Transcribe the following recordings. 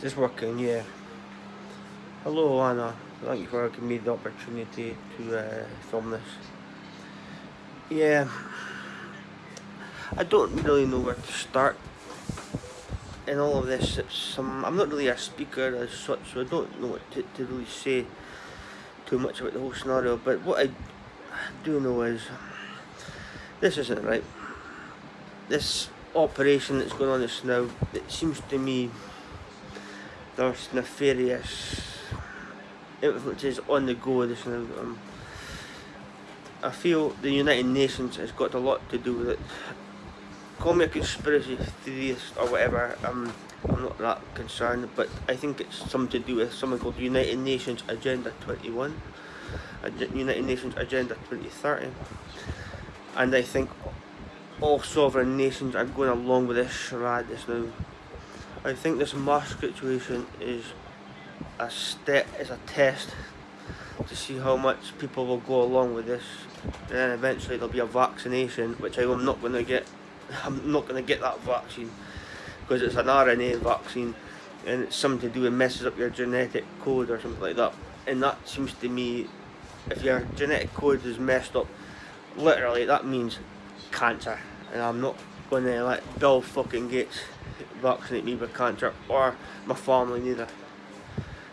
Just working, yeah. Hello Anna, thank you for giving me the opportunity to uh, film this. Yeah, I don't really know where to start in all of this. It's, um, I'm not really a speaker as such, so I don't know what to, to really say too much about the whole scenario. But what I do know is this isn't right. This operation that's going on just now, it seems to me there's nefarious influences on the go this. Um, I feel the United Nations has got a lot to do with it. Call me a conspiracy theorist or whatever, um, I'm not that concerned, but I think it's something to do with something called United Nations Agenda 21, United Nations Agenda 2030, and I think all sovereign nations are going along with this charade this now. I think this mask situation is a step, is a test to see how much people will go along with this. And then eventually there'll be a vaccination, which I'm not going to get. I'm not going to get that vaccine because it's an RNA vaccine and it's something to do with messes up your genetic code or something like that. And that seems to me, if your genetic code is messed up, literally that means cancer. And I'm not going to let Bill fucking Gates vaccinate me with cancer or my family neither.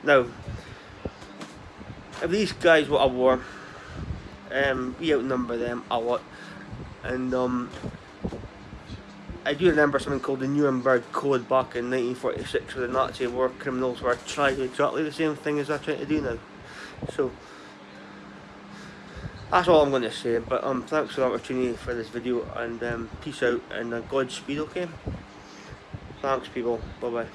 Now, if these guys were a war, um, we outnumber them a lot. And um, I do remember something called the Nuremberg Code back in 1946 where the Nazi war criminals were trying exactly the same thing as they're trying to do now. So, that's all I'm going to say, but um, thanks for the opportunity for this video and um, peace out and uh, Godspeed, okay? Thanks people, bye bye.